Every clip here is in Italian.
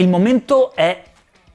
Il momento è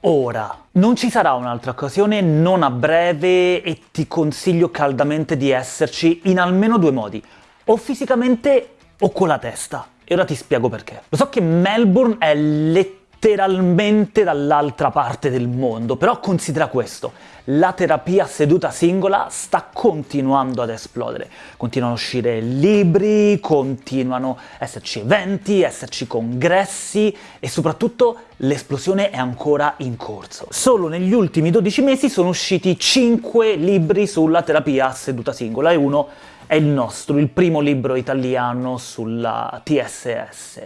ora. Non ci sarà un'altra occasione, non a breve, e ti consiglio caldamente di esserci in almeno due modi, o fisicamente o con la testa. E ora ti spiego perché. Lo so che Melbourne è letteralmente letteralmente dall'altra parte del mondo, però considera questo, la terapia seduta singola sta continuando ad esplodere, continuano a uscire libri, continuano a esserci eventi, esserci congressi e soprattutto l'esplosione è ancora in corso. Solo negli ultimi 12 mesi sono usciti 5 libri sulla terapia seduta singola e uno è il nostro, il primo libro italiano sulla TSS.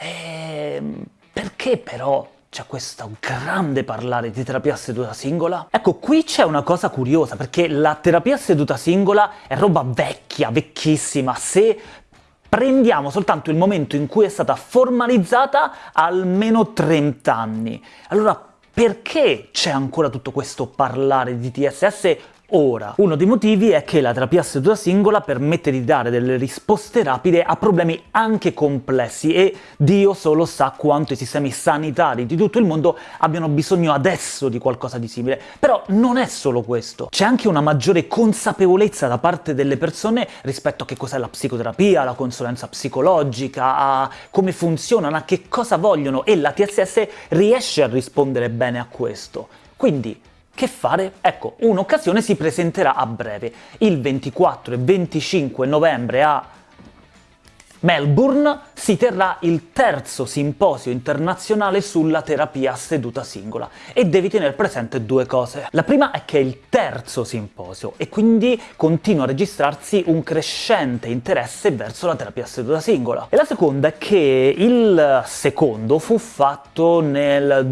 E perché però c'è questo grande parlare di terapia seduta singola? Ecco, qui c'è una cosa curiosa, perché la terapia seduta singola è roba vecchia, vecchissima, se prendiamo soltanto il momento in cui è stata formalizzata almeno 30 anni. Allora, perché c'è ancora tutto questo parlare di TSS ora. Uno dei motivi è che la terapia seduta singola permette di dare delle risposte rapide a problemi anche complessi e Dio solo sa quanto i sistemi sanitari di tutto il mondo abbiano bisogno adesso di qualcosa di simile. Però non è solo questo, c'è anche una maggiore consapevolezza da parte delle persone rispetto a che cos'è la psicoterapia, la consulenza psicologica, a come funzionano, a che cosa vogliono e la TSS riesce a rispondere bene a questo. Quindi che fare? Ecco, un'occasione si presenterà a breve, il 24 e 25 novembre a Melbourne si terrà il terzo simposio internazionale sulla terapia a seduta singola e devi tenere presente due cose. La prima è che è il terzo simposio e quindi continua a registrarsi un crescente interesse verso la terapia a seduta singola. E la seconda è che il secondo fu fatto nel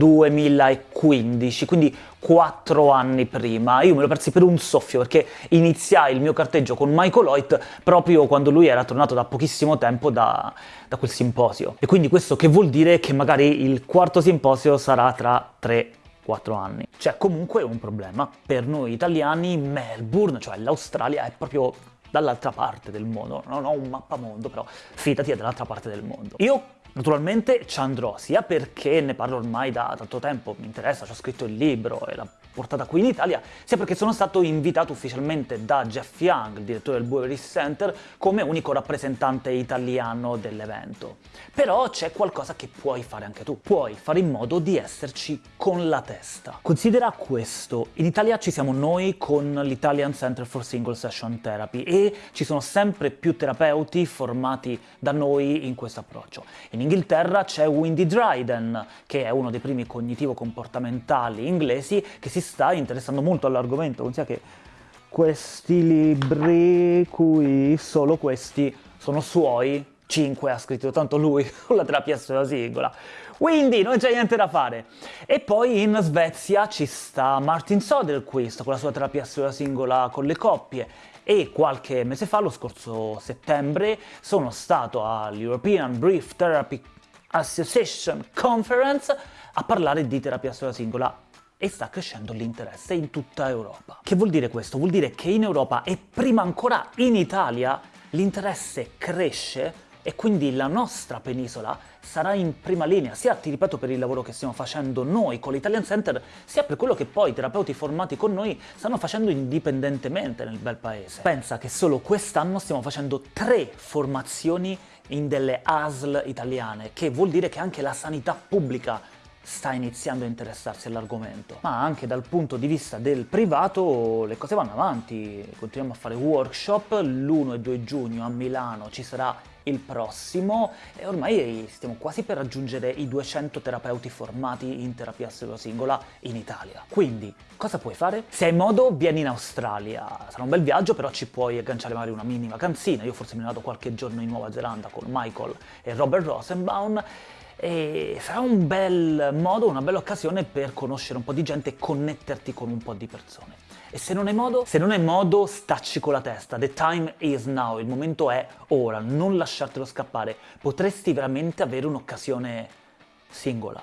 2015, quindi quattro anni prima. Io me lo persi per un soffio, perché iniziai il mio carteggio con Michael Hoyt proprio quando lui era tornato da pochissimo tempo da, da quel simposio. E quindi questo che vuol dire che magari il quarto simposio sarà tra tre 4 anni. C'è comunque un problema. Per noi italiani Melbourne, cioè l'Australia, è proprio dall'altra parte del mondo. Non ho un mappamondo, però fidati è dall'altra parte del mondo. Io Naturalmente ci andrò, sia perché ne parlo ormai da tanto tempo, mi interessa, ci ho scritto il libro e l'ho portata qui in Italia, sia perché sono stato invitato ufficialmente da Jeff Young, il direttore del Bowery Center, come unico rappresentante italiano dell'evento. Però c'è qualcosa che puoi fare anche tu, puoi fare in modo di esserci con la testa. Considera questo, in Italia ci siamo noi con l'Italian Center for Single Session Therapy e ci sono sempre più terapeuti formati da noi in questo approccio. In Inghilterra c'è Windy Dryden, che è uno dei primi cognitivo-comportamentali inglesi, che si sta interessando molto all'argomento, considera che questi libri qui, solo questi, sono suoi, 5 ha scritto tanto lui con la terapia sulla singola, quindi non c'è niente da fare. E poi in Svezia ci sta Martin Soderquist con la sua terapia sulla singola con le coppie, e qualche mese fa, lo scorso settembre, sono stato all'European Brief Therapy Association Conference a parlare di terapia sulla singola e sta crescendo l'interesse in tutta Europa. Che vuol dire questo? Vuol dire che in Europa e prima ancora in Italia l'interesse cresce e quindi la nostra penisola sarà in prima linea, sia ti ripeto per il lavoro che stiamo facendo noi con l'Italian Center, sia per quello che poi i terapeuti formati con noi stanno facendo indipendentemente nel bel paese. Pensa che solo quest'anno stiamo facendo tre formazioni in delle ASL italiane, che vuol dire che anche la sanità pubblica sta iniziando a interessarsi all'argomento. Ma anche dal punto di vista del privato le cose vanno avanti, continuiamo a fare workshop, l'1 e 2 giugno a Milano ci sarà il prossimo e ormai stiamo quasi per raggiungere i 200 terapeuti formati in terapia singola in Italia. Quindi, cosa puoi fare? Se hai modo, vieni in Australia. Sarà un bel viaggio, però ci puoi agganciare magari una mini vacanzina. Io forse mi ne vado qualche giorno in Nuova Zelanda con Michael e Robert Rosenbaum e sarà un bel modo, una bella occasione per conoscere un po' di gente e connetterti con un po' di persone. E se non hai modo? Se non hai modo, stacci con la testa. The time is now, il momento è ora, non lasciartelo scappare. Potresti veramente avere un'occasione singola.